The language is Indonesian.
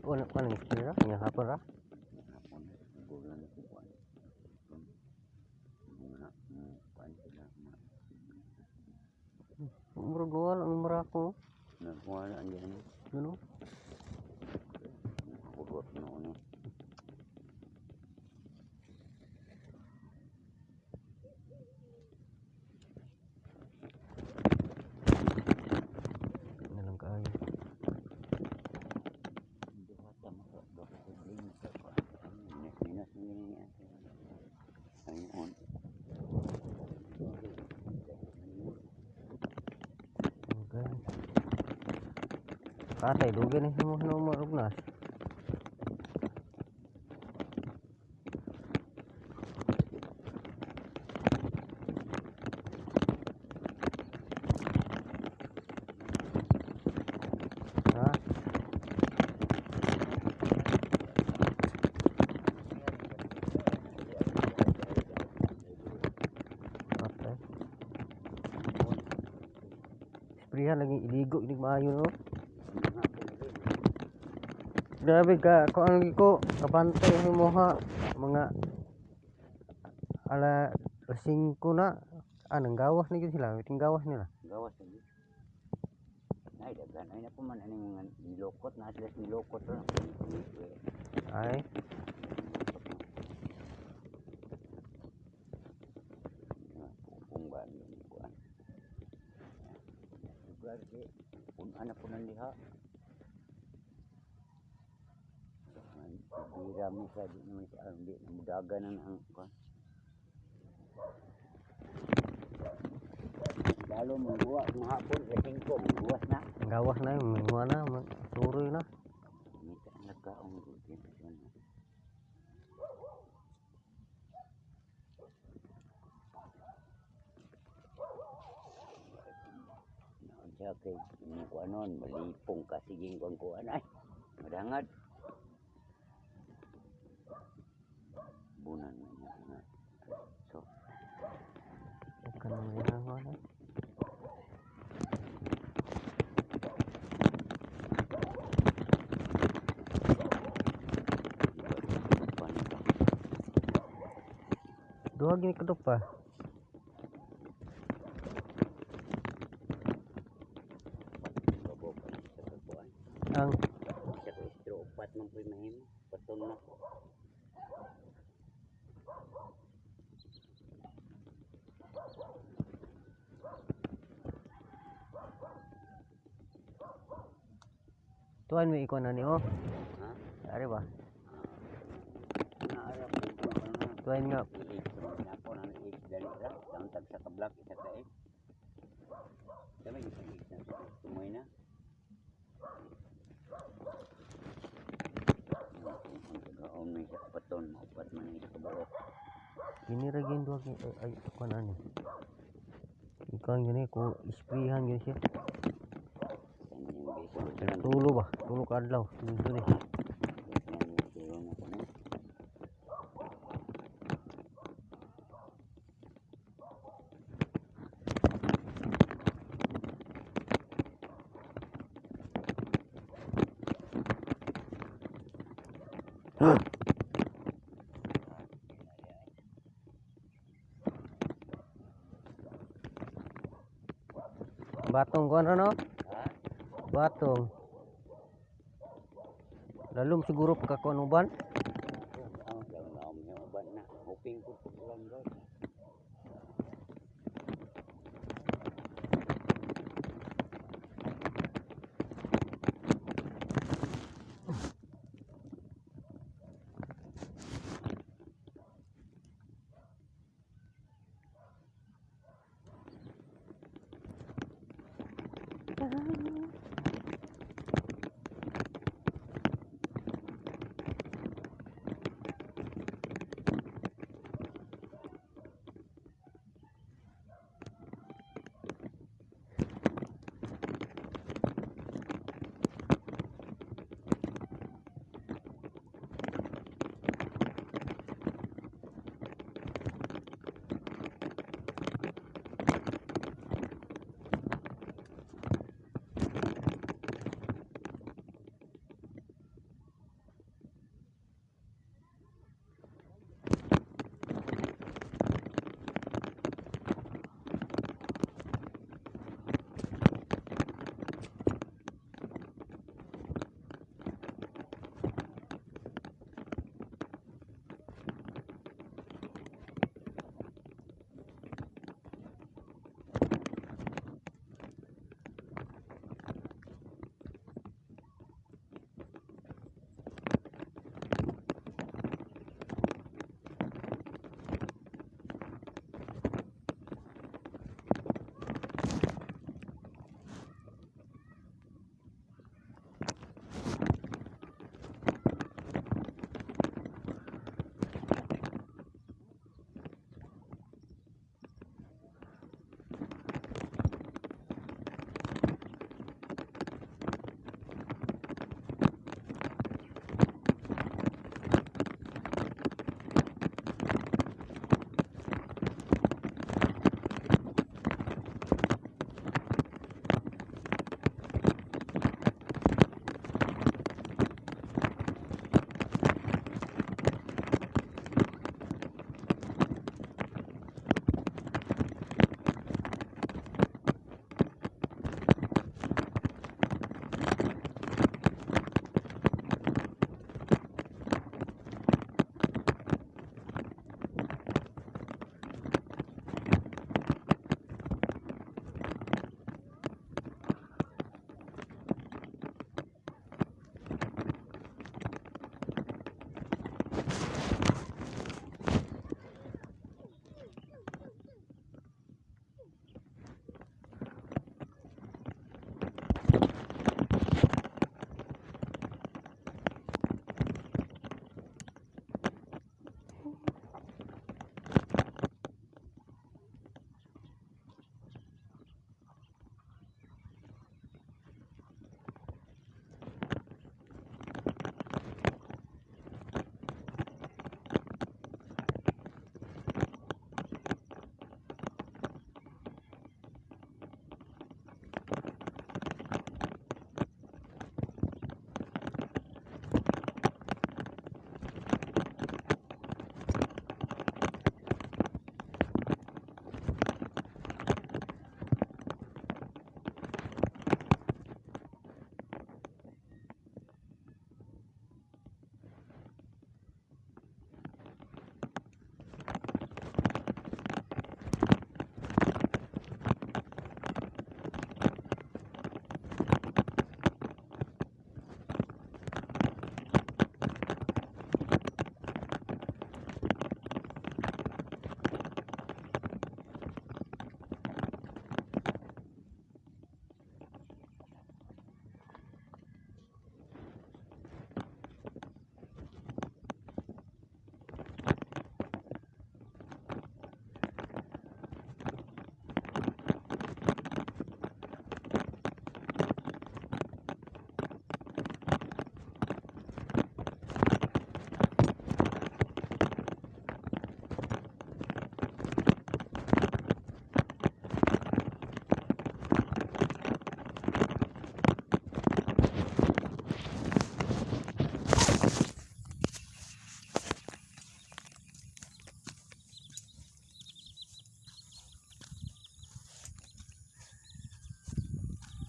Wala pa nang istira, nga hapon ra. Hapon, gulo na ko kuan. Mga mga kuan sila mga Murag luwal ang mura ko. nagkuha na andiyan. Ano? Kurot na ano. Nalang kaayo. Duha ta mo sa duha sa bling sa kuan. Minus minus ni ni ate. Ayun. Okay. Katay, dugi na mo na umarugnas. Ha? Okay. Sprihan lagi iligo ini maayo no. Grabe ka, kung ano ko, kabantay ni mo ha, mga ala 5 na, anong gawas na yun sila, iting gawas nila. Gawas lagi. Ay, daghan ay na po man aning mga nilokot na sila nilokot ra. Ay, Kung ba ni kuan. Lugar di pun ana pun diha. Bira mo sa di naman sa ang di mudaga na ang kuan. Lalo mangguwa ng hapon sa tingko, mangguwas na. gawas na mga na, may suroy na. Mita ang nagkaong rutin sa ano. Naon siya kay yung kuanon, malipong kasi yung kuan kuan ay. Madangad. Bunan na niya nga. So, na may hango na. Duha gini kadok Ang, Sa kaistro, upat man po'y mahimo. Patong na. tuan may ikaw na ni oh. Ha? Ari ba? Na. Tuan nga, ako ng age dali ra. Ang tag sa kablak isa ka eh. Dami isang age na tumoy na. Gini ra gini duha gini, ay, ay, kuan ani. Ikaw gini, ko isprihan gini siya. Sa inyong beso, sa Tulo Batong kuan ra no? Batong. Lalum siguro pagkakuan uban.